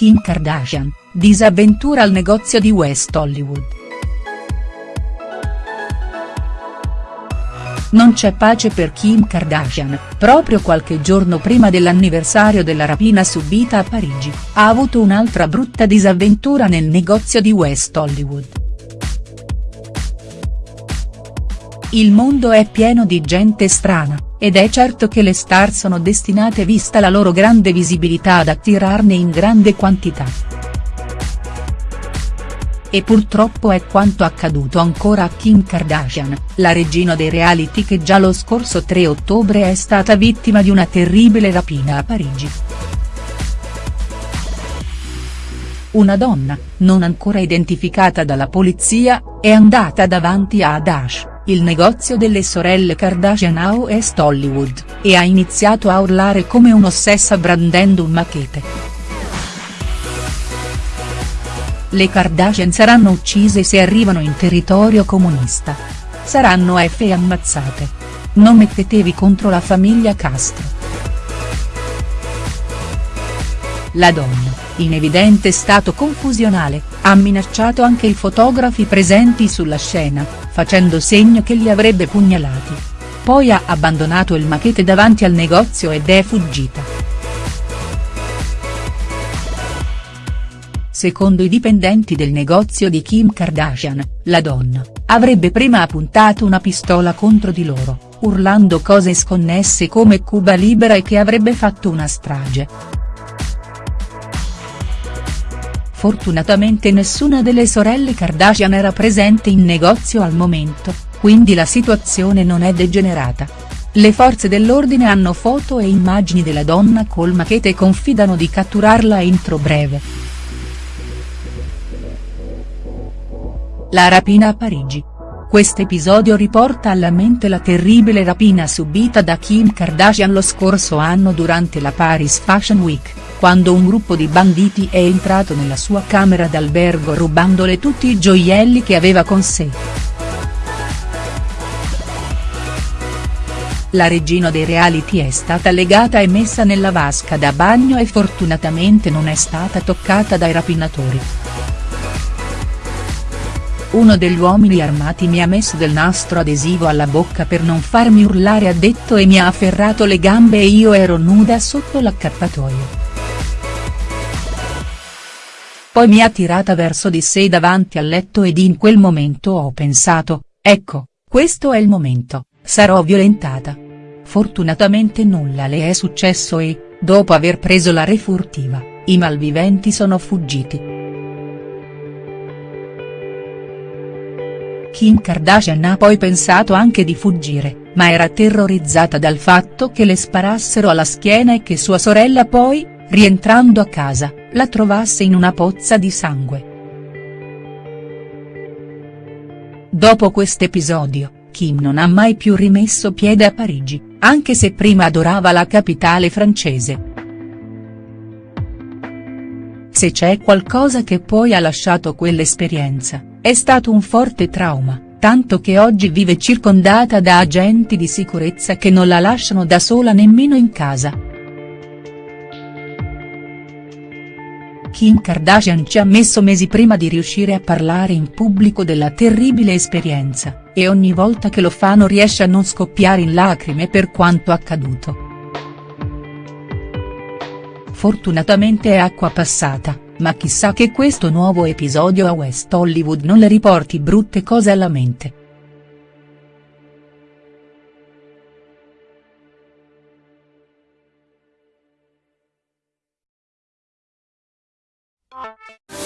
Kim Kardashian, disavventura al negozio di West Hollywood. Non c'è pace per Kim Kardashian, proprio qualche giorno prima dell'anniversario della rapina subita a Parigi, ha avuto un'altra brutta disavventura nel negozio di West Hollywood. Il mondo è pieno di gente strana, ed è certo che le star sono destinate vista la loro grande visibilità ad attirarne in grande quantità. E purtroppo è quanto accaduto ancora a Kim Kardashian, la regina dei reality che già lo scorso 3 ottobre è stata vittima di una terribile rapina a Parigi. Una donna, non ancora identificata dalla polizia, è andata davanti a Dash, il negozio delle sorelle Kardashian a West Hollywood, e ha iniziato a urlare come un'ossessa brandendo un machete. Le Kardashian saranno uccise se arrivano in territorio comunista. Saranno F ammazzate. Non mettetevi contro la famiglia Castro. La donna, in evidente stato confusionale, ha minacciato anche i fotografi presenti sulla scena, facendo segno che li avrebbe pugnalati. Poi ha abbandonato il machete davanti al negozio ed è fuggita. Secondo i dipendenti del negozio di Kim Kardashian, la donna, avrebbe prima appuntato una pistola contro di loro, urlando cose sconnesse come Cuba libera e che avrebbe fatto una strage. Fortunatamente nessuna delle sorelle Kardashian era presente in negozio al momento, quindi la situazione non è degenerata. Le forze dell'ordine hanno foto e immagini della donna col machete e confidano di catturarla entro breve. La rapina a Parigi. Quest'episodio riporta alla mente la terribile rapina subita da Kim Kardashian lo scorso anno durante la Paris Fashion Week, quando un gruppo di banditi è entrato nella sua camera d'albergo rubandole tutti i gioielli che aveva con sé. La regina dei reality è stata legata e messa nella vasca da bagno e fortunatamente non è stata toccata dai rapinatori. Uno degli uomini armati mi ha messo del nastro adesivo alla bocca per non farmi urlare ha detto e mi ha afferrato le gambe e io ero nuda sotto l'accappatoio. Poi mi ha tirata verso di sé davanti al letto ed in quel momento ho pensato, ecco, questo è il momento, sarò violentata. Fortunatamente nulla le è successo e, dopo aver preso la refurtiva, i malviventi sono fuggiti. Kim Kardashian ha poi pensato anche di fuggire, ma era terrorizzata dal fatto che le sparassero alla schiena e che sua sorella poi, rientrando a casa, la trovasse in una pozza di sangue. Dopo quest'episodio, Kim non ha mai più rimesso piede a Parigi, anche se prima adorava la capitale francese. Se c'è qualcosa che poi ha lasciato quell'esperienza, è stato un forte trauma, tanto che oggi vive circondata da agenti di sicurezza che non la lasciano da sola nemmeno in casa. Kim Kardashian ci ha messo mesi prima di riuscire a parlare in pubblico della terribile esperienza, e ogni volta che lo fa non riesce a non scoppiare in lacrime per quanto accaduto. Fortunatamente è acqua passata ma chissà che questo nuovo episodio a West Hollywood non le riporti brutte cose alla mente. Bye.